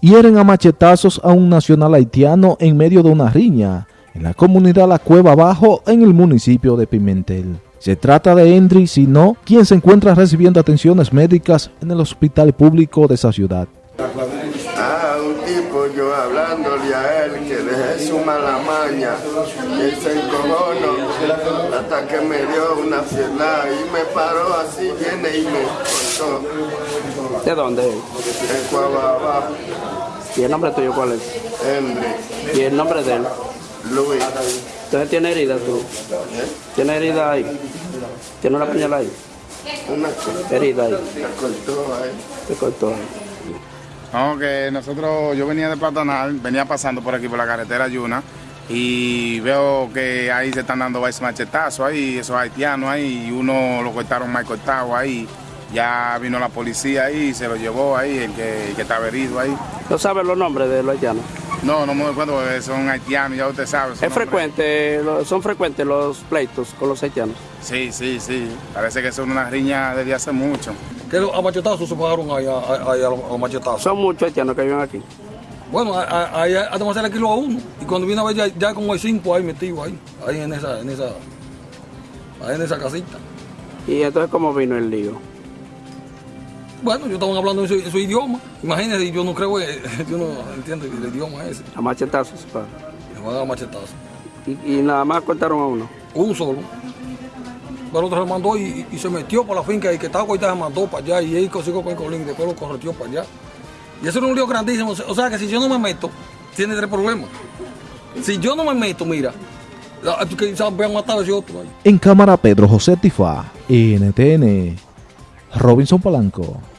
hieren a machetazos a un nacional haitiano en medio de una riña en la comunidad La Cueva Bajo en el municipio de Pimentel. Se trata de Endry Sino, quien se encuentra recibiendo atenciones médicas en el hospital público de esa ciudad. Ah, hasta que me dio una fielada y me paró así, viene y me cortó ¿De dónde? en Cuababa, ¿Y el nombre tuyo cuál es? Henry, ¿Y el nombre de él? Luis. ¿Entonces tiene herida tú? ¿Tiene herida ahí? ¿Tiene una puñalada ahí? Una Herida ahí. me cortó ahí. Te cortó ahí. No, que nosotros, yo venía de Platanal, venía pasando por aquí por la carretera Yuna y veo que ahí se están dando varios machetazos ahí, esos haitianos ahí, y uno lo cortaron mal cortado ahí. Ya vino la policía ahí y se lo llevó ahí, el que, el que estaba herido ahí. ¿No sabes los nombres de los haitianos? No, no me acuerdo, porque son haitianos, ya usted sabe. ¿Es frecuente, son frecuentes los pleitos con los haitianos? Sí, sí, sí. Parece que son una riña desde hace mucho. que a machetazos se pagaron ahí, a, ahí a, los- a los machetazos. Son muchos haitianos que viven aquí. Bueno, ahí hasta más el kilo a uno. Y cuando viene a ver ya, ya como hay cinco ahí metidos ahí, ahí en esa, en esa, ahí en esa casita. ¿Y entonces cómo vino el lío? Bueno, yo estaban hablando en su, en su idioma. Imagínense, yo no creo, eh, yo no entiendo el idioma ese. A machetazos. pa. Me van a dar machetazos. Y, y nada más cortaron a uno. Un solo. Pero otro se mandó y, y se metió por la finca y que estaba ahorita se mandó para allá y él consiguió con el colín, después lo correteó para allá. Y eso era un lío grandísimo. O sea que si yo no me meto, tiene tres problemas. Si yo no me meto, mira, quizás vean matar a ese otro. En cámara Pedro José Tifá, NTN, Robinson Polanco.